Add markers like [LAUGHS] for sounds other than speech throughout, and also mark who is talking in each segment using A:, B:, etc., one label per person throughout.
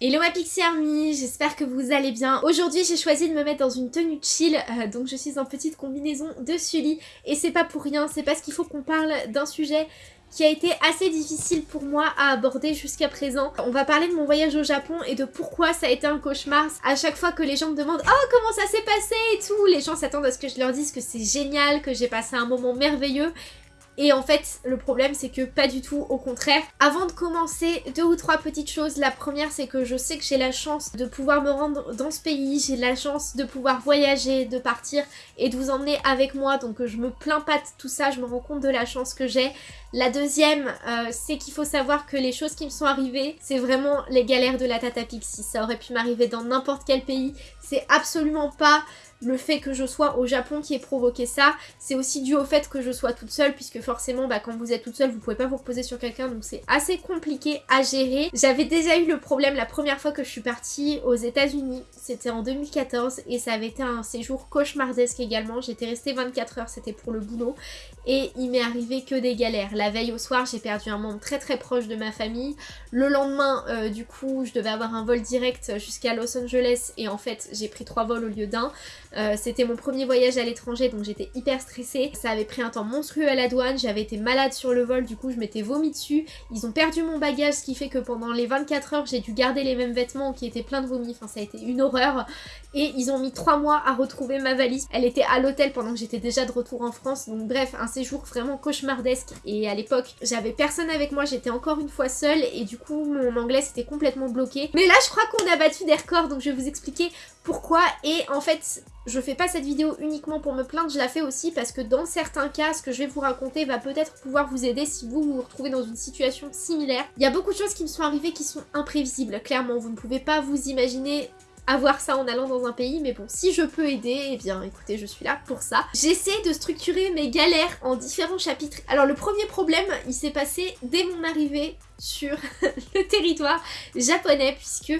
A: Hello ma Pixie Army, j'espère que vous allez bien. Aujourd'hui j'ai choisi de me mettre dans une tenue chill, euh, donc je suis en petite combinaison de Sully et c'est pas pour rien, c'est parce qu'il faut qu'on parle d'un sujet qui a été assez difficile pour moi à aborder jusqu'à présent. On va parler de mon voyage au Japon et de pourquoi ça a été un cauchemar. À chaque fois que les gens me demandent « Oh, comment ça s'est passé ?» et tout, les gens s'attendent à ce que je leur dise que c'est génial, que j'ai passé un moment merveilleux. Et en fait, le problème, c'est que pas du tout, au contraire. Avant de commencer, deux ou trois petites choses. La première, c'est que je sais que j'ai la chance de pouvoir me rendre dans ce pays. J'ai la chance de pouvoir voyager, de partir et de vous emmener avec moi. Donc je me plains pas de tout ça, je me rends compte de la chance que j'ai. La deuxième, euh, c'est qu'il faut savoir que les choses qui me sont arrivées, c'est vraiment les galères de la Tata Pixie. Ça aurait pu m'arriver dans n'importe quel pays. C'est absolument pas le fait que je sois au Japon qui ait provoqué ça, c'est aussi dû au fait que je sois toute seule, puisque forcément, bah, quand vous êtes toute seule, vous pouvez pas vous reposer sur quelqu'un, donc c'est assez compliqué à gérer. J'avais déjà eu le problème la première fois que je suis partie aux états unis c'était en 2014, et ça avait été un séjour cauchemardesque également. J'étais restée 24 heures, c'était pour le boulot, et il m'est arrivé que des galères. La veille au soir, j'ai perdu un membre très très proche de ma famille. Le lendemain, euh, du coup, je devais avoir un vol direct jusqu'à Los Angeles, et en fait, j'ai pris trois vols au lieu d'un. Euh, c'était mon premier voyage à l'étranger donc j'étais hyper stressée. Ça avait pris un temps monstrueux à la douane, j'avais été malade sur le vol, du coup je m'étais vomi dessus. Ils ont perdu mon bagage, ce qui fait que pendant les 24 heures j'ai dû garder les mêmes vêtements qui étaient pleins de vomi, enfin ça a été une horreur. Et ils ont mis 3 mois à retrouver ma valise. Elle était à l'hôtel pendant que j'étais déjà de retour en France, donc bref, un séjour vraiment cauchemardesque. Et à l'époque, j'avais personne avec moi, j'étais encore une fois seule et du coup mon anglais s'était complètement bloqué. Mais là je crois qu'on a battu des records, donc je vais vous expliquer pourquoi. Et en fait, je fais pas cette vidéo uniquement pour me plaindre, je la fais aussi parce que dans certains cas, ce que je vais vous raconter va peut-être pouvoir vous aider si vous vous retrouvez dans une situation similaire. Il y a beaucoup de choses qui me sont arrivées qui sont imprévisibles, clairement. Vous ne pouvez pas vous imaginer avoir ça en allant dans un pays, mais bon, si je peux aider, eh bien écoutez, je suis là pour ça. J'essaie de structurer mes galères en différents chapitres. Alors le premier problème, il s'est passé dès mon arrivée sur [LAUGHS] le territoire japonais, puisque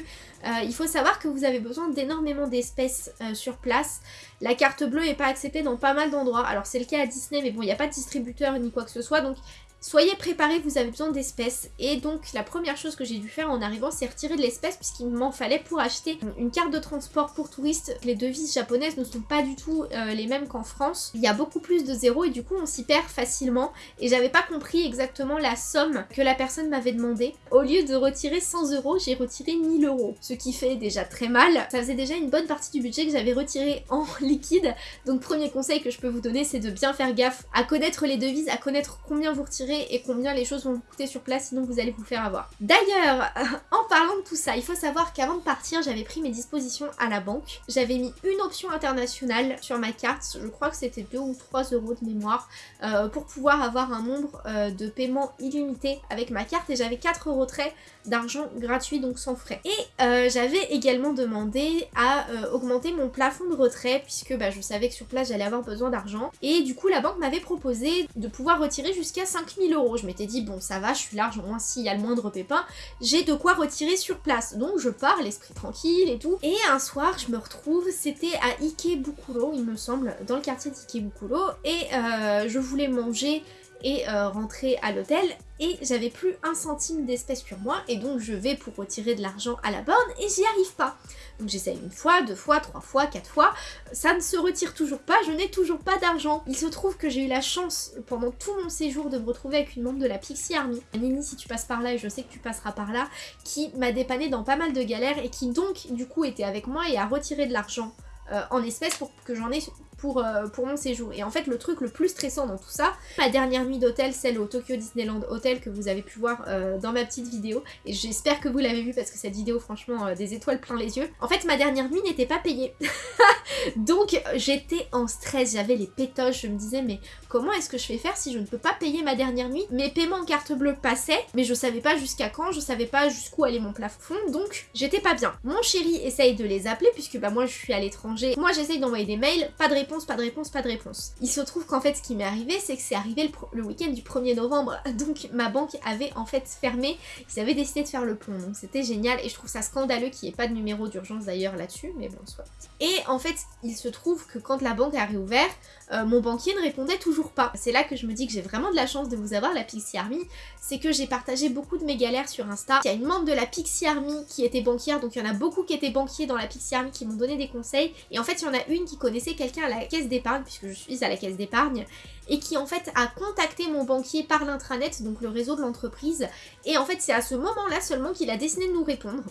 A: euh, il faut savoir que vous avez besoin d'énormément d'espèces euh, sur place. La carte bleue n'est pas acceptée dans pas mal d'endroits. Alors c'est le cas à Disney, mais bon, il n'y a pas de distributeur ni quoi que ce soit, donc Soyez préparés, vous avez besoin d'espèces. Et donc la première chose que j'ai dû faire en arrivant, c'est retirer de l'espèce puisqu'il m'en fallait pour acheter une carte de transport pour touristes. Les devises japonaises ne sont pas du tout euh, les mêmes qu'en France. Il y a beaucoup plus de zéros et du coup on s'y perd facilement. Et j'avais pas compris exactement la somme que la personne m'avait demandé. Au lieu de retirer 100 euros, j'ai retiré 1000 euros. Ce qui fait déjà très mal. Ça faisait déjà une bonne partie du budget que j'avais retiré en [LAUGHS] liquide. Donc premier conseil que je peux vous donner, c'est de bien faire gaffe à connaître les devises, à connaître combien vous retirez et combien les choses vont vous coûter sur place sinon vous allez vous faire avoir. D'ailleurs, [LAUGHS] en parlant de tout ça, il faut savoir qu'avant de partir, j'avais pris mes dispositions à la banque. J'avais mis une option internationale sur ma carte, je crois que c'était 2 ou 3 euros de mémoire, euh, pour pouvoir avoir un nombre euh, de paiements illimité avec ma carte et j'avais 4 retraits d'argent gratuit donc sans frais. Et euh, j'avais également demandé à augmenter mon plafond de retrait puisque bah, je savais que sur place j'allais avoir besoin d'argent et du coup la banque m'avait proposé de pouvoir retirer jusqu'à 5000 Je m'étais dit, bon, ça va, je suis large, au moins s'il y a le moindre pépin, j'ai de quoi retirer sur place. Donc je pars, l'esprit tranquille et tout. Et un soir, je me retrouve, c'était à Ikebukuro, il me semble, dans le quartier d'Ikebukuro, et euh, je voulais manger et euh, rentrer à l'hôtel et j'avais plus un centime d'espèce sur moi et donc je vais pour retirer de l'argent à la borne et j'y arrive pas. Donc j'essaye une fois, deux fois, trois fois, quatre fois, ça ne se retire toujours pas, je n'ai toujours pas d'argent. Il se trouve que j'ai eu la chance pendant tout mon séjour de me retrouver avec une membre de la Pixie Army, Nini si tu passes par là et je sais que tu passeras par là, qui m'a dépanné dans pas mal de galères et qui donc du coup était avec moi et a retiré de l'argent euh, en espèces pour que j'en ai pour, euh, pour mon séjour. Et en fait, le truc le plus stressant dans tout ça, ma dernière nuit d'hôtel, celle au Tokyo Disneyland Hotel que vous avez pu voir euh, dans ma petite vidéo, et j'espère que vous l'avez vu parce que cette vidéo, franchement, euh, des étoiles plein les yeux. En fait, ma dernière nuit n'était pas payée. [LAUGHS] Donc, j'étais en stress, j'avais les pétoches, je me disais, mais comment est-ce que je vais faire si je ne peux pas payer ma dernière nuit? Mes paiements en carte bleue passaient, mais je savais pas jusqu'à quand, je savais pas jusqu'où allait mon plafond, donc j'étais pas bien. Mon chéri essaye de les appeler, puisque bah moi je suis à l'étranger, moi j'essaye d'envoyer des mails, pas de réponse pas de réponse, pas de réponse. Il se trouve qu'en fait ce qui m'est arrivé c'est que c'est arrivé le, week-end du 1er novembre [LAUGHS] donc ma banque avait en fait fermé, ils avaient décidé de faire le pont donc c'était génial et je trouve ça scandaleux qu'il n'y ait pas de numéro d'urgence d'ailleurs là-dessus mais bon soit. Et en fait il se trouve que quand la banque a réouvert, euh, mon banquier ne répondait toujours pas. C'est là que je me dis que j'ai vraiment de la chance de vous avoir la Pixie Army, c'est que j'ai partagé beaucoup de mes galères sur Insta. Il y a une membre de la Pixie Army qui était banquière, donc il y en a beaucoup qui étaient banquiers dans la Pixie Army qui m'ont donné des conseils. Et en fait, il y en a une qui connaissait quelqu'un à la caisse d'épargne, puisque je suis à la caisse d'épargne, et qui en fait a contacté mon banquier par l'intranet, donc le réseau de l'entreprise. Et en fait, c'est à ce moment-là seulement qu'il a décidé de nous répondre.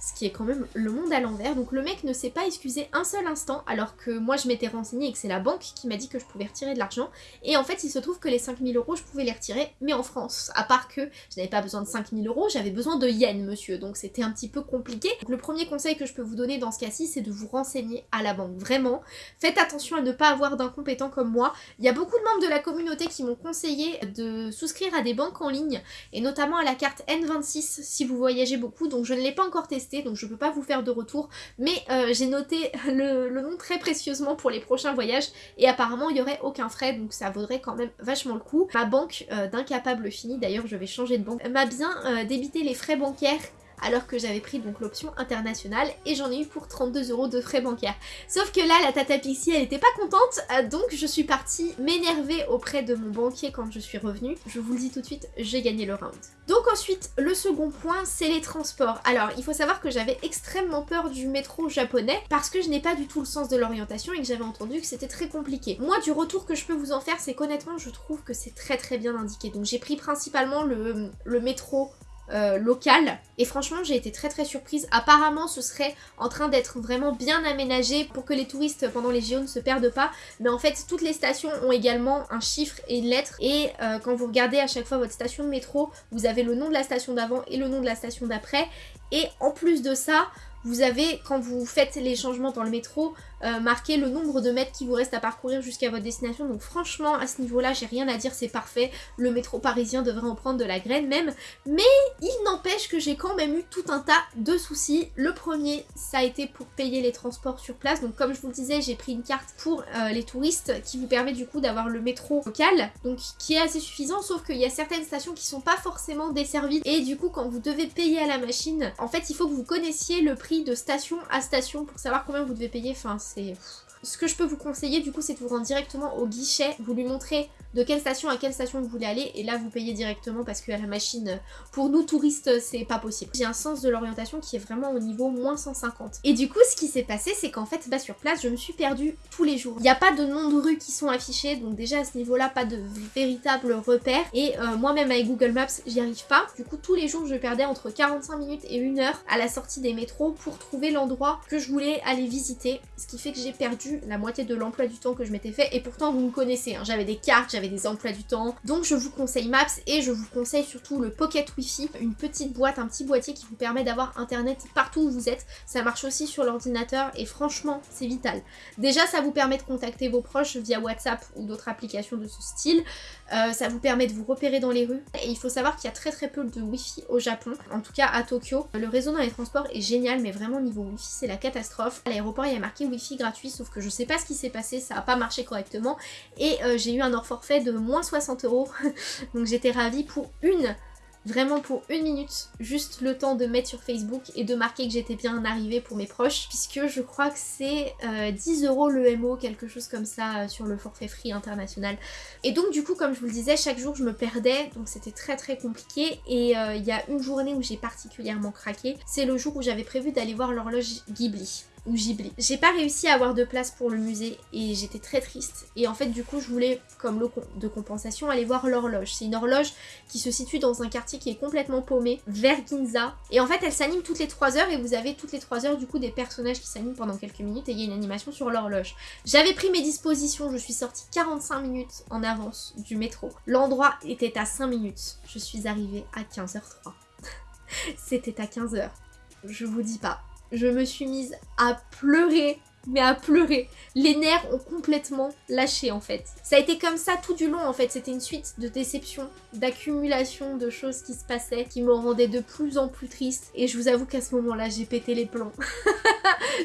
A: Ce qui est quand même le monde à l'envers. Donc le mec ne s'est pas excusé un seul instant alors que moi je m'étais renseignée et que c'est la banque qui m'a dit que je pouvais retirer de l'argent. Et en fait il se trouve que les 5000 euros je pouvais les retirer mais en France. À part que je n'avais pas besoin de 5000 euros, j'avais besoin de yens monsieur. Donc c'était un petit peu compliqué. Donc, le premier conseil que je peux vous donner dans ce cas-ci c'est de vous renseigner à la banque. Vraiment, faites attention à ne pas avoir d'incompétents comme moi. Il y a beaucoup de membres de la communauté qui m'ont conseillé de souscrire à des banques en ligne et notamment à la carte N26 si vous voyagez beaucoup. Donc je ne l'ai pas encore testé donc je peux pas vous faire de retour. Mais euh, j'ai noté [LAUGHS] le, nom très précieusement pour les prochains voyages et apparemment il y aurait aucun frais donc ça vaudrait quand même vachement le coup. Ma banque euh, d'incapable fini, d'ailleurs je vais changer de banque, m'a bien euh, débité les frais bancaires alors que j'avais pris donc l'option internationale et j'en ai eu pour 32 euros de frais bancaires. Sauf que là, la Tata Pixie, elle était pas contente, euh, donc je suis partie m'énerver auprès de mon banquier quand je suis revenue. Je vous le dis tout de suite, j'ai gagné le round. Donc ensuite, le second point, c'est les transports. Alors, il faut savoir que j'avais extrêmement peur du métro japonais parce que je n'ai pas du tout le sens de l'orientation et que j'avais entendu que c'était très compliqué. Moi, du retour que je peux vous en faire, c'est qu'honnêtement, je trouve que c'est très très bien indiqué. Donc j'ai pris principalement le, le métro euh, local. Et franchement j'ai été très très surprise. Apparemment ce serait en train d'être vraiment bien aménagé pour que les touristes pendant les JO ne se perdent pas. Mais en fait toutes les stations ont également un chiffre et une lettre. Et euh, quand vous regardez à chaque fois votre station de métro vous avez le nom de la station d'avant et le nom de la station d'après. Et en plus de ça vous avez, quand vous faites les changements dans le métro, euh, marqué le nombre de mètres qui vous reste à parcourir jusqu'à votre destination. Donc franchement, à ce niveau-là, j'ai rien à dire, c'est parfait. Le métro parisien devrait en prendre de la graine même. Mais il n'empêche que j'ai quand même eu tout un tas de soucis. Le premier, ça a été pour payer les transports sur place. Donc comme je vous le disais, j'ai pris une carte pour euh, les touristes qui vous permet du coup d'avoir le métro local. Donc qui est assez suffisant, sauf qu'il y a certaines stations qui sont pas forcément desservies. Et du coup, quand vous devez payer à la machine, en fait, il faut que vous connaissiez le prix de station à station pour savoir combien vous devez payer. Enfin, c'est... Ce que je peux vous conseiller du coup c'est de vous rendre directement au guichet, vous lui montrez de quelle station à quelle station vous voulez aller et là vous payez directement parce que la machine, pour nous touristes, c'est pas possible. J'ai un sens de l'orientation qui est vraiment au niveau moins 150. Et du coup ce qui s'est passé c'est qu'en fait bah sur place je me suis perdue tous les jours. Il n'y a pas de noms de rues qui sont affichés donc déjà à ce niveau là pas de véritable repère et euh, moi-même avec Google Maps j'y arrive pas. Du coup tous les jours je perdais entre 45 minutes et 1 heure à la sortie des métros pour trouver l'endroit que je voulais aller visiter ce qui fait que j'ai perdu la moitié de l'emploi du temps que je m'étais fait et pourtant vous me connaissez, hein. j'avais des cartes, j'avais des emplois du temps, donc je vous conseille Maps et je vous conseille surtout le Pocket Wi-Fi, une petite boîte, un petit boîtier qui vous permet d'avoir internet partout où vous êtes, ça marche aussi sur l'ordinateur et franchement c'est vital. Déjà ça vous permet de contacter vos proches via WhatsApp ou d'autres applications de ce style, euh, ça vous permet de vous repérer dans les rues. Et il faut savoir qu'il y a très très peu de Wi-Fi au Japon, en tout cas à Tokyo. Le réseau dans les transports est génial mais vraiment niveau Wi-Fi c'est la catastrophe. À l'aéroport il y a marqué Wi-Fi gratuit sauf que je sais pas ce qui s'est passé, ça a pas marché correctement. Et euh, j'ai eu un hors forfait de moins 60 euros. [LAUGHS] Donc j'étais ravie pour une vraiment pour une minute, juste le temps de mettre sur Facebook et de marquer que j'étais bien arrivée pour mes proches, puisque je crois que c'est 10 euh, euros le MO, quelque chose comme ça, euh, sur le forfait free international. Et donc du coup, comme je vous le disais, chaque jour je me perdais, donc c'était très très compliqué, et il y a une journée où j'ai particulièrement craqué, c'est le jour où j'avais prévu d'aller voir l'horloge Ghibli ou Ghibli. J'ai pas réussi à avoir de place pour le musée et j'étais très triste. Et en fait du coup je voulais comme lot de compensation aller voir l'horloge. C'est une horloge qui se situe dans un quartier qui est complètement paumé, vers Ginza. Et en fait elle s'anime toutes les 3 heures et vous avez toutes les 3 heures du coup des personnages qui s'animent pendant quelques minutes et il y a une animation sur l'horloge. J'avais pris mes dispositions, je suis sortie 45 minutes en avance du métro. L'endroit était à 5 minutes. Je suis arrivée à 15h03. [LAUGHS] C'était à 15h. Je vous dis pas je me suis mise à pleurer mais à pleurer. Les nerfs ont complètement lâché en fait. Ça a été comme ça tout du long en fait, c'était une suite de déceptions, d'accumulation de choses qui se passaient, qui me rendaient de plus en plus triste. Et je vous avoue qu'à ce moment-là, j'ai pété les plombs. [LAUGHS]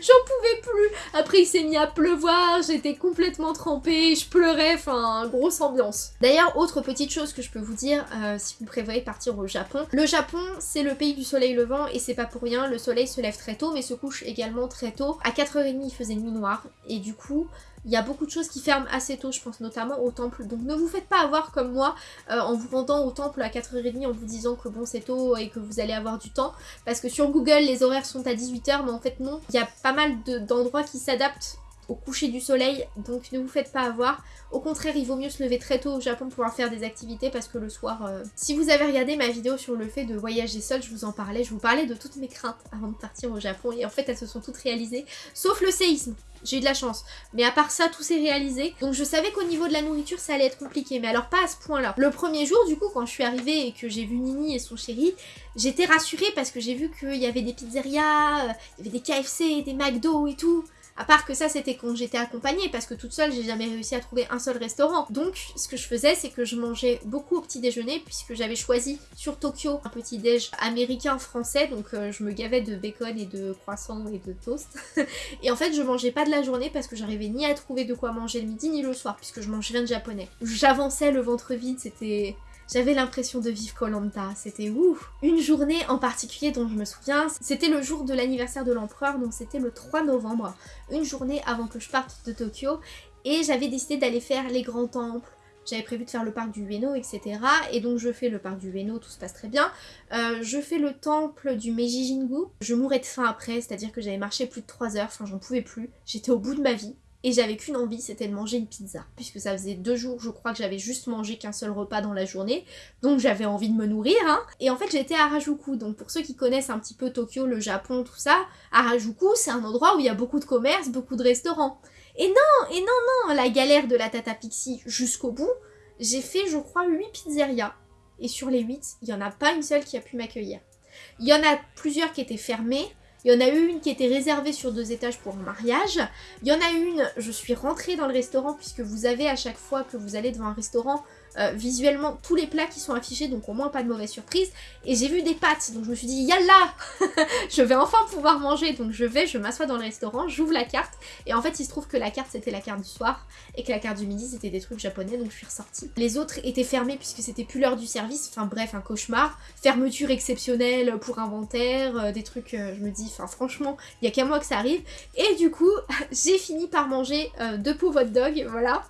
A: J'en pouvais plus Après il s'est mis à pleuvoir, j'étais complètement trempée, je pleurais, enfin grosse ambiance. D'ailleurs, autre petite chose que je peux vous dire, euh, si vous prévoyez partir au Japon. Le Japon, c'est le pays du soleil levant et c'est pas pour rien, le soleil se lève très tôt mais se couche également très tôt. À 4h30 il faisait nuit noire et du coup il y a beaucoup de choses qui ferment assez tôt, je pense notamment au temple. Donc ne vous faites pas avoir comme moi euh, en vous rendant au temple à 4h30 en vous disant que bon c'est tôt et que vous allez avoir du temps. Parce que sur Google les horaires sont à 18h mais en fait non. Il y a pas mal d'endroits qui s'adaptent au coucher du soleil, donc ne vous faites pas avoir. Au contraire, il vaut mieux se lever très tôt au Japon pour pouvoir faire des activités parce que le soir... Euh, si vous avez regardé ma vidéo sur le fait de voyager seul, je vous en parlais, je vous parlais de toutes mes craintes avant de partir au Japon et en fait elles se sont toutes réalisées, sauf le séisme. J'ai eu de la chance. Mais à part ça, tout s'est réalisé. Donc je savais qu'au niveau de la nourriture, ça allait être compliqué. Mais alors pas à ce point-là. Le premier jour, du coup, quand je suis arrivée et que j'ai vu Nini et son chéri, j'étais rassurée parce que j'ai vu qu'il y avait des pizzerias, euh, il y avait des KFC, des McDo et tout. À part que ça c'était quand j'étais accompagnée parce que toute seule j'ai jamais réussi à trouver un seul restaurant. Donc ce que je faisais c'est que je mangeais beaucoup au petit déjeuner puisque j'avais choisi sur Tokyo un petit déj américain français donc euh, je me gavais de bacon et de croissants et de toast. [LAUGHS] et en fait je mangeais pas de la journée parce que j'arrivais ni à trouver de quoi manger le midi ni le soir puisque je mangeais rien de japonais. J'avançais le ventre vide, c'était j'avais l'impression de vivre Colanta, c'était ouf Une journée en particulier dont je me souviens, c'était le jour de l'anniversaire de l'empereur, donc c'était le 3 novembre, une journée avant que je parte de Tokyo, et j'avais décidé d'aller faire les grands temples, j'avais prévu de faire le parc du Ueno, etc. Et donc je fais le parc du Ueno, tout se passe très bien. Euh, je fais le temple du Meiji Jingu. Je mourrais de faim après, c'est-à-dire que j'avais marché plus de 3 heures, enfin j'en pouvais plus. J'étais au bout de ma vie. Et j'avais qu'une envie, c'était de manger une pizza. Puisque ça faisait deux jours, je crois que j'avais juste mangé qu'un seul repas dans la journée. Donc j'avais envie de me nourrir. Hein. Et en fait, j'étais à Harajuku. Donc pour ceux qui connaissent un petit peu Tokyo, le Japon, tout ça, Harajuku, c'est un endroit où il y a beaucoup de commerces, beaucoup de restaurants. Et non, et non, non, la galère de la Tata Pixie jusqu'au bout, j'ai fait, je crois, 8 pizzerias. Et sur les 8, il n'y en a pas une seule qui a pu m'accueillir. Il y en a plusieurs qui étaient fermées, il y en a eu une qui était réservée sur deux étages pour un mariage. Il y en a une, je suis rentrée dans le restaurant puisque vous avez à chaque fois que vous allez devant un restaurant euh, visuellement tous les plats qui sont affichés, donc au moins pas de mauvaise surprise. Et j'ai vu des pâtes, donc je me suis dit, yalla [LAUGHS] Je vais enfin pouvoir manger, donc je vais, je m'assois dans le restaurant, j'ouvre la carte, et en fait il se trouve que la carte c'était la carte du soir, et que la carte du midi c'était des trucs japonais, donc je suis ressortie. Les autres étaient fermés puisque c'était plus l'heure du service, enfin bref, un cauchemar. Fermeture exceptionnelle pour inventaire, euh, des trucs, euh, je me dis, enfin franchement, il y a qu'à moi que ça arrive. Et du coup, [LAUGHS] j'ai fini par manger deux pots hot dog, voilà.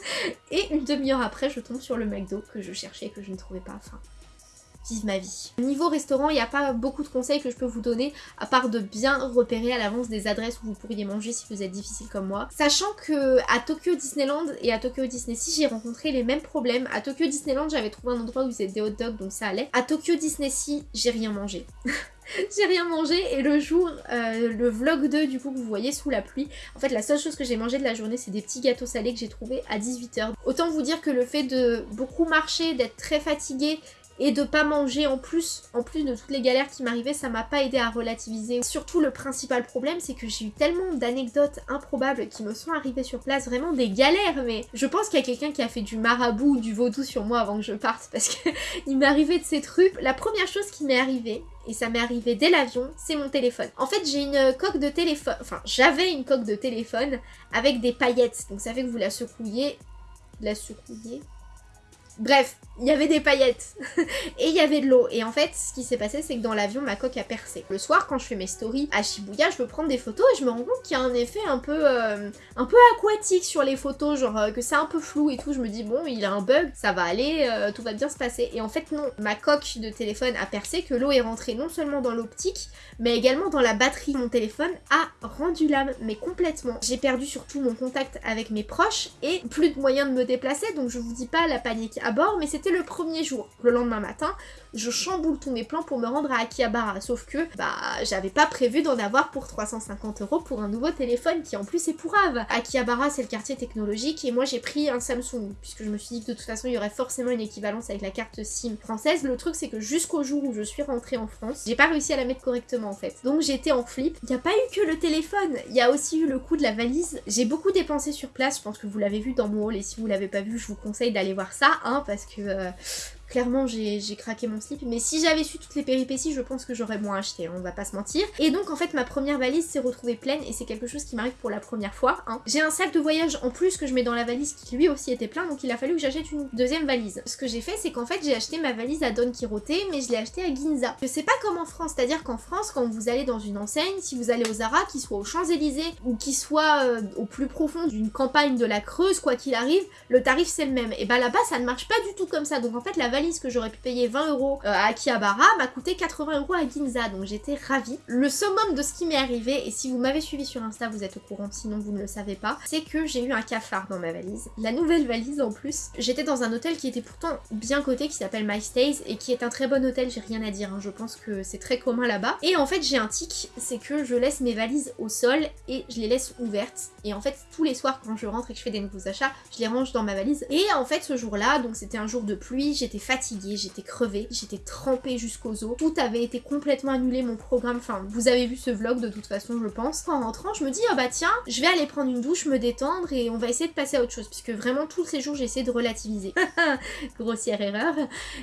A: [LAUGHS] et une demi-heure après, je tombe sur le McDo que je cherchais et que je ne trouvais pas. Enfin, ma vie. Niveau restaurant, il n'y a pas beaucoup de conseils que je peux vous donner, à part de bien repérer à l'avance des adresses où vous pourriez manger si vous êtes difficile comme moi. Sachant que à Tokyo Disneyland et à Tokyo Disney Sea, j'ai rencontré les mêmes problèmes. À Tokyo Disneyland, j'avais trouvé un endroit où ils des hot dogs, donc ça allait. À Tokyo Disney Sea, j'ai rien mangé. [LAUGHS] j'ai rien mangé et le jour, euh, le vlog 2 du coup que vous voyez sous la pluie, en fait la seule chose que j'ai mangé de la journée c'est des petits gâteaux salés que j'ai trouvés à 18h. Autant vous dire que le fait de beaucoup marcher, d'être très fatigué et de pas manger en plus, en plus de toutes les galères qui m'arrivaient, ça m'a pas aidé à relativiser. Surtout le principal problème, c'est que j'ai eu tellement d'anecdotes improbables qui me sont arrivées sur place, vraiment des galères, mais je pense qu'il y a quelqu'un qui a fait du marabout ou du vaudou sur moi avant que je parte, [LAUGHS] parce qu'il m'est arrivé de ces trucs. La première chose qui m'est arrivée, et ça m'est arrivé dès l'avion, c'est mon téléphone. En fait, j'ai une coque de téléphone, enfin, j'avais une coque de téléphone avec des paillettes, donc ça fait que vous la secouillez, la secouillez, Bref, il y avait des paillettes [LAUGHS] et il y avait de l'eau. Et en fait, ce qui s'est passé, c'est que dans l'avion, ma coque a percé. Le soir, quand je fais mes stories à Shibuya, je veux prendre des photos et je me rends compte qu'il y a un effet un peu, euh, aquatique sur les photos, genre euh, que c'est un peu flou et tout. Je me dis, bon, il a un bug, ça va aller, euh, tout va bien se passer. Et en fait, non. Ma coque de téléphone a percé, que l'eau est rentrée non seulement dans l'optique, mais également dans la batterie. Mon téléphone a rendu l'âme, mais complètement. J'ai perdu surtout mon contact avec mes proches et plus de moyens de me déplacer, donc je vous dis pas la panique bord, mais c'était le premier jour. Le lendemain matin, je chamboule tous mes plans pour me rendre à Akihabara. Sauf que, bah, j'avais pas prévu d'en avoir pour 350 euros pour un nouveau téléphone qui en plus est pourrave. Akihabara, c'est le quartier technologique et moi j'ai pris un Samsung puisque je me suis dit que de toute façon il y aurait forcément une équivalence avec la carte SIM française. Le truc c'est que jusqu'au jour où je suis rentrée en France, j'ai pas réussi à la mettre correctement en fait. Donc j'étais en flip. Il n'y a pas eu que le téléphone, il y a aussi eu le coût de la valise. J'ai beaucoup dépensé sur place, je pense que vous l'avez vu dans mon haul et si vous l'avez pas vu, je vous conseille d'aller voir ça, hein, parce que euh, Clairement, j'ai craqué mon slip, mais si j'avais su toutes les péripéties, je pense que j'aurais moins acheté, on va pas se mentir. Et donc, en fait, ma première valise s'est retrouvée pleine, et c'est quelque chose qui m'arrive pour la première fois. Hein. J'ai un sac de voyage en plus que je mets dans la valise qui lui aussi était plein, donc il a fallu que j'achète une deuxième valise. Ce que j'ai fait, c'est qu'en fait, j'ai acheté ma valise à Don Quirote, mais je l'ai acheté à Ginza. Je sais pas comme en France, c'est-à-dire qu'en France, quand vous allez dans une enseigne, si vous allez aux Zara, qu'il soit aux Champs-Élysées, ou qu'il soit euh, au plus profond d'une campagne de la Creuse, quoi qu'il arrive, le tarif c'est le même. Et bah là-bas, ça ne marche pas du tout comme ça, donc en fait, la valise que j'aurais pu payer 20 euros euh, à Akihabara m'a coûté 80 euros à Ginza, donc j'étais ravie. Le summum de ce qui m'est arrivé, et si vous m'avez suivi sur Insta, vous êtes au courant, sinon vous ne le savez pas, c'est que j'ai eu un cafard dans ma valise. La nouvelle valise en plus. J'étais dans un hôtel qui était pourtant bien coté, qui s'appelle My Stays, et qui est un très bon hôtel, j'ai rien à dire, hein. je pense que c'est très commun là-bas. Et en fait, j'ai un tic, c'est que je laisse mes valises au sol et je les laisse ouvertes. Et en fait, tous les soirs, quand je rentre et que je fais des nouveaux achats, je les range dans ma valise. Et en fait, ce jour-là, donc c'était un jour de pluie, j'étais fatiguée, j'étais crevée, j'étais trempée jusqu'aux os. Tout avait été complètement annulé, mon programme. Enfin, vous avez vu ce vlog de toute façon, je pense. En rentrant, je me dis, oh bah tiens, je vais aller prendre une douche, me détendre et on va essayer de passer à autre chose. Puisque vraiment, tous ces jours, j'ai essayé de relativiser. [LAUGHS] Grossière erreur.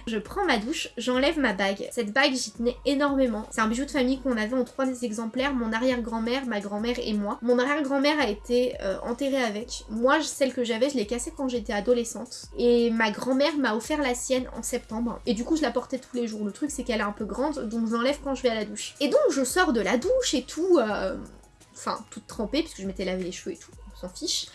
A: Je prends ma douche, j'enlève ma bague. Cette bague, j'y tenais énormément. C'est un bijou de famille qu'on avait en trois exemplaires, mon arrière-grand-mère, ma grand-mère et moi. Mon arrière-grand-mère a été euh, enterrée avec. Moi, celle que j'avais, je l'ai cassée quand j'étais adolescente. Et ma grand-mère m'a offert la sienne en septembre. Et du coup, je la portais tous les jours. Le truc, c'est qu'elle est un peu grande, donc je l'enlève quand je vais à la douche. Et donc, je sors de la douche et tout, euh, enfin, toute trempée, puisque je m'étais lavé les cheveux et tout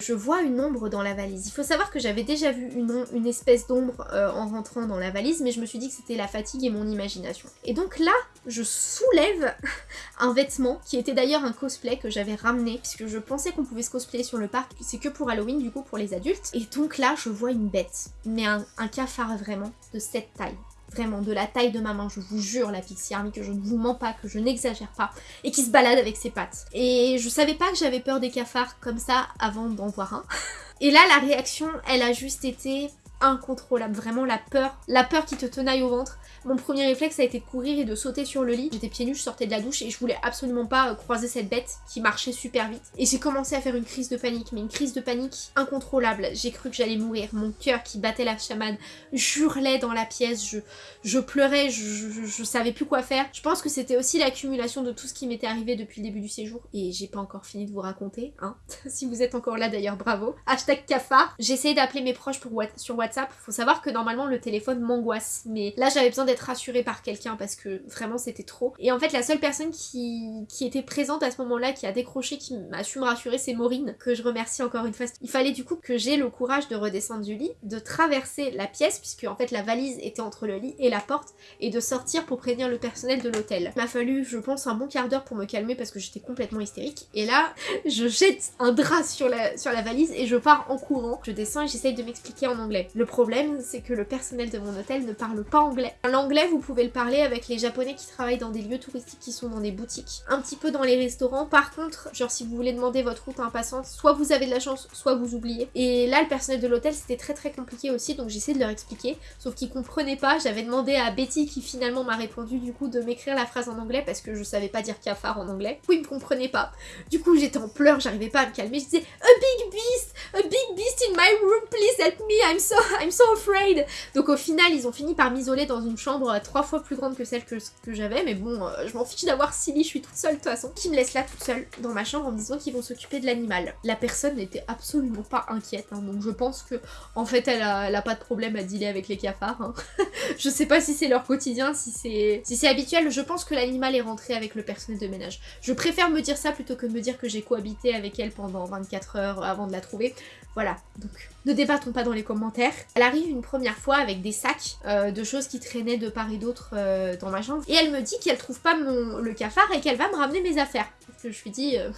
A: Je vois une ombre dans la valise. Il faut savoir que j'avais déjà vu une, espèce d'ombre euh, en rentrant dans la valise, mais je me suis dit que c'était la fatigue et mon imagination. Et donc là, je soulève [LAUGHS] un vêtement, qui était d'ailleurs un cosplay que j'avais ramené, puisque je pensais qu'on pouvait se cosplayer sur le parc, c'est que pour Halloween, du coup, pour les adultes. Et donc là, je vois une bête, mais un cafard vraiment, de cette taille vraiment de la taille de ma main, je vous jure la Pixie Army que je ne vous mens pas, que je n'exagère pas, et qui se balade avec ses pattes. Et je savais pas que j'avais peur des cafards comme ça avant d'en voir un. [LAUGHS] Et là la réaction elle a juste été incontrôlable, vraiment la peur, la peur qui te tenaille au ventre, mon premier réflexe a été de courir et de sauter sur le lit. J'étais pieds nus, je sortais de la douche et je voulais absolument pas euh, croiser cette bête qui marchait super vite. Et j'ai commencé à faire une crise de panique, mais une crise de panique incontrôlable. J'ai cru que j'allais mourir. Mon cœur qui battait la chamade hurlait dans la pièce, je, je pleurais, je, je, savais plus quoi faire. Je pense que c'était aussi l'accumulation de tout ce qui m'était arrivé depuis le début du séjour. Et j'ai pas encore fini de vous raconter, hein. [LAUGHS] si vous êtes encore là d'ailleurs, bravo. Hashtag cafard. J'ai essayé d'appeler mes proches pour, sur WhatsApp. Faut savoir que normalement le téléphone m'angoisse. Mais là j'avais besoin d'être rassurée par quelqu'un parce que vraiment c'était trop. Et en fait la seule personne qui, qui était présente à ce moment-là, qui a décroché, qui m'a su me rassurer, c'est Maureen, que je remercie encore une fois. Il fallait du coup que j'ai le courage de redescendre du lit, de traverser la pièce, puisque en fait la valise était entre le lit et la porte, et de sortir pour prévenir le personnel de l'hôtel. Il m'a fallu, je pense, un bon quart d'heure pour me calmer parce que j'étais complètement hystérique. Et là, je jette un drap sur la, sur la valise et je pars en courant. Je descends et j'essaye de m'expliquer en anglais. Le problème, c'est que le personnel de mon hôtel ne parle pas anglais. L'anglais, vous pouvez le parler avec les japonais qui travaillent dans des lieux touristiques qui sont dans des boutiques, un petit peu dans les restaurants. Par contre, genre si vous voulez demander votre route à un passant, soit vous avez de la chance, soit vous oubliez. Et là, le personnel de l'hôtel, c'était très très compliqué aussi, donc j'essaie de leur expliquer, sauf qu'ils comprenaient pas. J'avais demandé à Betty, qui finalement m'a répondu du coup, de m'écrire la phrase en anglais parce que je savais pas dire cafard en anglais. Coup, ils me comprenaient pas. Du coup, j'étais en pleurs, j'arrivais pas à me calmer. Je disais, a big beast, a big beast in my room, please help me, I'm so, [LAUGHS] I'm so afraid. Donc au final, ils ont fini par m'isoler dans une chambre trois fois plus grande que celle que, que j'avais, mais bon, euh, je m'en fiche d'avoir Silly, je suis toute seule de toute façon, qui me laisse là toute seule dans ma chambre en me disant qu'ils vont s'occuper de l'animal. La personne n'était absolument pas inquiète, hein, donc je pense que en fait elle a, pas de problème à dealer avec les cafards. Hein. [LAUGHS] je sais pas si c'est leur quotidien, si c'est si c'est habituel, je pense que l'animal est rentré avec le personnel de ménage. Je préfère me dire ça plutôt que de me dire que j'ai cohabité avec elle pendant 24 heures avant de la trouver. Voilà, donc ne débattons pas dans les commentaires. Elle arrive une première fois avec des sacs euh, de choses qui traînaient de part et d'autre euh, dans ma chambre. Et elle me dit qu'elle trouve pas le cafard et qu'elle va me ramener mes affaires. Je lui dis, euh,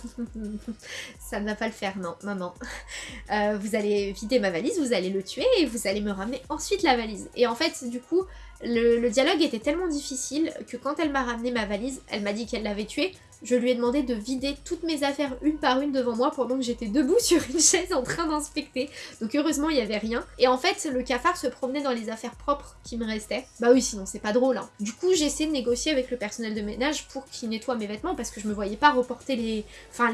A: [LAUGHS] ça ne va pas le faire, non, maman. vous allez vider ma valise, vous allez le tuer et vous allez me ramener ensuite la valise. Et en fait, du coup, Le, le dialogue était tellement difficile que quand elle m'a ramené ma valise, elle m'a dit qu'elle l'avait tuée, je lui ai demandé de vider toutes mes affaires une par une devant moi pendant que j'étais debout [LAUGHS] sur une chaise en train d'inspecter. Donc heureusement il n'y avait rien. Et en fait le cafard se promenait dans les affaires propres qui me restaient. Bah oui sinon c'est pas drôle. Hein. Du coup j'ai essayé de négocier avec le personnel de ménage pour qu'il nettoie mes vêtements parce que je me voyais pas reporter les,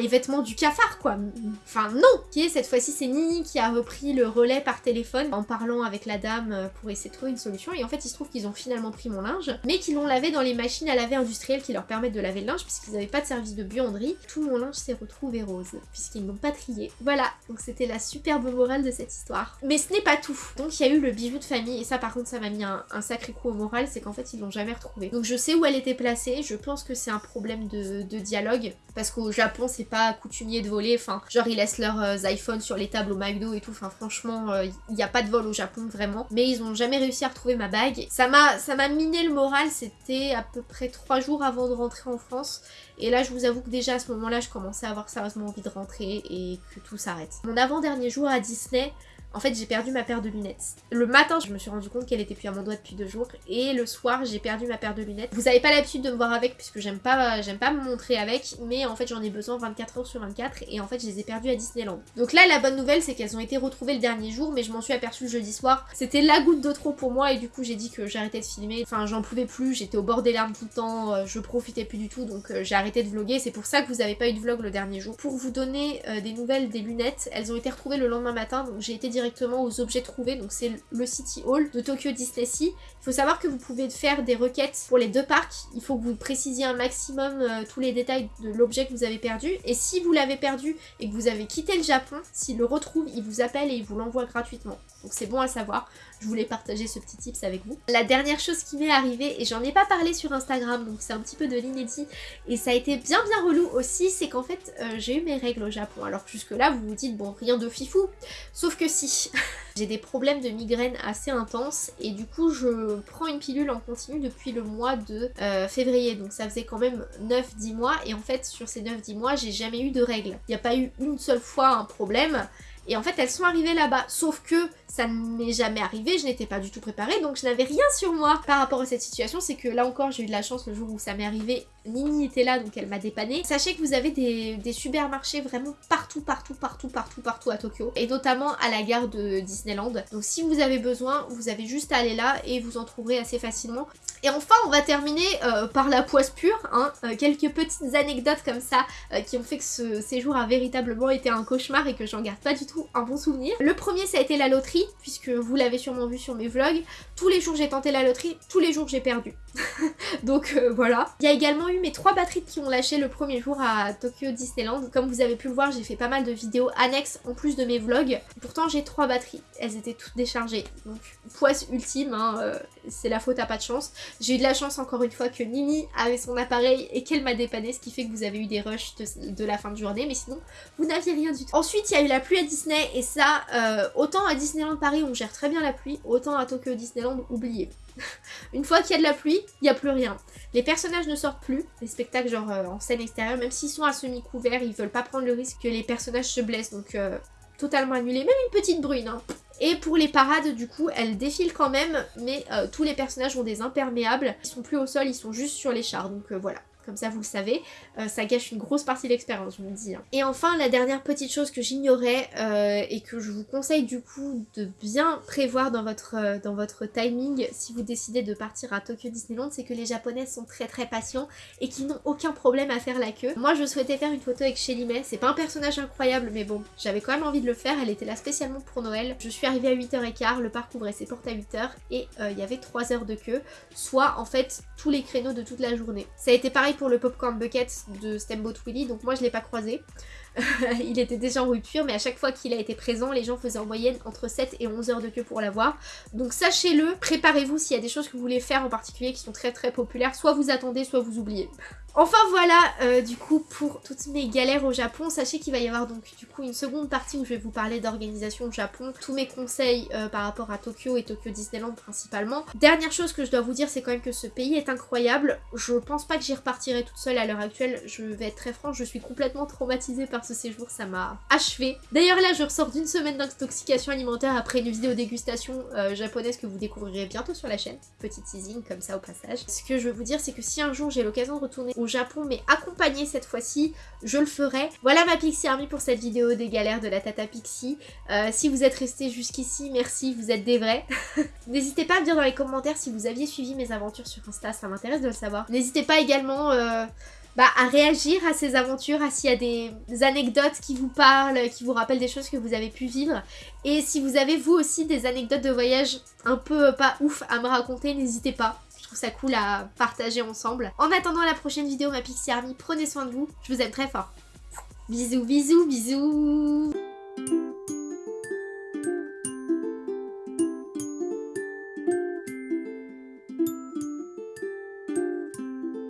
A: vêtements du cafard quoi. Enfin non Qui cette fois-ci c'est Nini qui a repris le relais par téléphone en parlant avec la dame euh, pour essayer de trouver une solution. Et en fait il se trouve qu'ils ont finalement pris mon linge mais qu'ils l'ont lavé dans les machines à laver industrielles qui leur permettent de laver le linge puisqu'ils n'avaient pas de service de buanderie, tout mon linge s'est retrouvé rose, puisqu'ils n'ont pas trié. Voilà, donc c'était la superbe morale de cette histoire. Mais ce n'est pas tout. Donc il y a eu le bijou de famille, et ça par contre ça m'a mis un, sacré coup au moral, c'est qu'en fait ils l'ont jamais retrouvé. Donc je sais où elle était placée, je pense que c'est un problème de, dialogue, parce qu'au Japon c'est pas coutumier de voler, enfin genre ils laissent leurs euh, iPhones sur les tables au McDo et tout, enfin franchement euh, il n'y a pas de vol au Japon vraiment, mais ils ont jamais réussi à retrouver ma bague. Ça m'a miné le moral, c'était à peu près trois jours avant de rentrer en France, et là, je vous avoue que déjà à ce moment-là, je commençais à avoir sérieusement envie de rentrer et que tout s'arrête. Mon avant-dernier jour à Disney, en fait, j'ai perdu ma paire de lunettes. Le matin, je me suis rendu compte qu'elle était plus à mon doigt depuis deux jours. Et le soir, j'ai perdu ma paire de lunettes. Vous avez pas l'habitude de me voir avec puisque j'aime pas, me montrer avec. Mais en fait, j'en ai besoin 24 heures sur 24. Et en fait, je les ai perdues à Disneyland. Donc là, la bonne nouvelle, c'est qu'elles ont été retrouvées le dernier jour. Mais je m'en suis aperçue jeudi soir. C'était la goutte de trop pour moi. Et du coup, j'ai dit que j'arrêtais de filmer. Enfin, j'en pouvais plus. J'étais au bord des larmes tout le temps. Euh, je profitais plus du tout. Donc euh, j'ai arrêté de vlogger. C'est pour ça que vous avez pas eu de vlog le dernier jour. Pour vous donner euh, des nouvelles des lunettes, elles ont été retrouvées le lendemain matin. Donc j'ai été directement aux objets trouvé, donc c'est le City Hall de Tokyo Disney Sea. Il faut savoir que vous pouvez faire des requêtes pour les deux parcs, il faut que vous précisiez un maximum euh, tous les détails de l'objet que vous avez perdu, et si vous l'avez perdu et que vous avez quitté le Japon, s'il le retrouve, il vous appelle et il vous l'envoie gratuitement. Donc c'est bon à savoir, je voulais partager ce petit tips avec vous. La dernière chose qui m'est arrivée, et j'en ai pas parlé sur Instagram, donc c'est un petit peu de l'inédit, et ça a été bien bien relou aussi, c'est qu'en fait euh, j'ai eu mes règles au Japon. Alors jusque là vous vous dites bon rien de fifou, sauf que si [LAUGHS] J'ai des problèmes de migraine assez intenses et du coup je prends une pilule en continu depuis le mois de euh, février donc ça faisait quand même 9-10 mois et en fait sur ces 9-10 mois j'ai jamais eu de règles. Il n'y a pas eu une seule fois un problème et en fait elles sont arrivées là-bas sauf que ça ne m'est jamais arrivé, je n'étais pas du tout préparée, donc je n'avais rien sur moi par rapport à cette situation. C'est que là encore, j'ai eu de la chance le jour où ça m'est arrivé. Nini était là, donc elle m'a dépanné. Sachez que vous avez des, des, supermarchés vraiment partout, partout, partout, partout, partout à Tokyo. Et notamment à la gare de Disneyland. Donc si vous avez besoin, vous avez juste à aller là et vous en trouverez assez facilement. Et enfin, on va terminer euh, par la poisse pure. Hein. Euh, quelques petites anecdotes comme ça euh, qui ont fait que ce séjour a véritablement été un cauchemar et que j'en garde pas du tout un bon souvenir. Le premier, ça a été la loterie puisque vous l'avez sûrement vu sur mes vlogs. Tous les jours j'ai tenté la loterie, tous les jours j'ai perdu. [LAUGHS] Donc euh, voilà. Il y a également eu mes trois batteries qui ont lâché le premier jour à Tokyo Disneyland. Comme vous avez pu le voir, j'ai fait pas mal de vidéos annexes en plus de mes vlogs. Pourtant j'ai trois batteries, elles étaient toutes déchargées. Donc poisse ultime, hein, euh, c'est la faute à pas de chance. J'ai eu de la chance encore une fois que Nini avait son appareil et qu'elle m'a dépanné, ce qui fait que vous avez eu des rushs de, la fin de journée, mais sinon vous n'aviez rien du tout. Ensuite il y a eu la pluie à Disney et ça, euh, autant à Disneyland Paris on gère très bien la pluie, autant à Tokyo Disneyland, oubliez. [LAUGHS] Une fois qu'il y a de la pluie, il n'y a plus rien. Les personnages ne sortent plus, les spectacles genre euh, en scène extérieure, même s'ils sont à semi-couvert, ils veulent pas prendre le risque que les personnages se blessent, donc euh, totalement annulé. Même une petite brune, hein. Et pour les parades, du coup, elles défilent quand même, mais euh, tous les personnages ont des imperméables. Ils sont plus au sol, ils sont juste sur les chars, donc voilà comme ça vous le savez. Euh, ça gâche une grosse partie de l'expérience, je vous le dis. Hein. Et enfin, la dernière petite chose que j'ignorais euh, et que je vous conseille du coup de bien prévoir dans votre, euh, dans votre timing si vous décidez de partir à Tokyo Disneyland, c'est que les japonais sont très très patients et qu'ils n'ont aucun problème à faire la queue. Moi je souhaitais faire une photo avec Shelly May, c'est pas un personnage incroyable mais bon, j'avais quand même envie de le faire, elle était là spécialement pour Noël. Je suis arrivée à 8h15, le parc ouvrait ses portes à 8h et il y avait 3 heures de queue, soit en fait tous les créneaux de toute la journée. Ça a été pareil pour le Popcorn Bucket de Steamboat Willie, donc moi je l'ai pas croisé. [LAUGHS] il était déjà en rupture, mais à chaque fois qu'il a été présent, les gens faisaient en moyenne entre 7 et 11 heures de queue pour l'avoir. Donc sachez-le, préparez-vous s'il y a des choses que vous voulez faire en particulier qui sont très très populaires, soit vous attendez, soit vous oubliez. Enfin voilà, euh, du coup, pour toutes mes galères au Japon, sachez qu'il va y avoir donc du coup une seconde partie où je vais vous parler d'organisation au Japon, tous mes conseils euh, par rapport à Tokyo et Tokyo Disneyland principalement. Dernière chose que je dois vous dire, c'est quand même que ce pays est incroyable. Je pense pas que j'y repartirai toute seule à l'heure actuelle, je vais être très franche, je suis complètement traumatisée par ce séjour, ça m'a achevé. D'ailleurs là, je ressors d'une semaine d'intoxication alimentaire après une vidéo dégustation euh, japonaise que vous découvrirez bientôt sur la chaîne. Petit teasing comme ça au passage. Ce que je veux vous dire, c'est que si un jour j'ai l'occasion de retourner au Japon, mais accompagnée cette fois-ci, je le ferai. Voilà ma Pixie Army pour cette vidéo des galères de la Tata Pixie. Euh, si vous êtes resté jusqu'ici, merci, vous êtes des vrais. [LAUGHS] N'hésitez pas à me dire dans les commentaires si vous aviez suivi mes aventures sur Insta, ça m'intéresse de le savoir. N'hésitez pas également... Euh, bah, à réagir à ces aventures, à s'il y a des, anecdotes qui vous parlent, qui vous rappellent des choses que vous avez pu vivre. Et si vous avez vous aussi des anecdotes de voyage un peu euh, pas ouf à me raconter, n'hésitez pas. Je trouve ça cool à partager ensemble. En attendant la prochaine vidéo, ma Pixie Army, prenez soin de vous. Je vous aime très fort. Bisous, bisous, bisous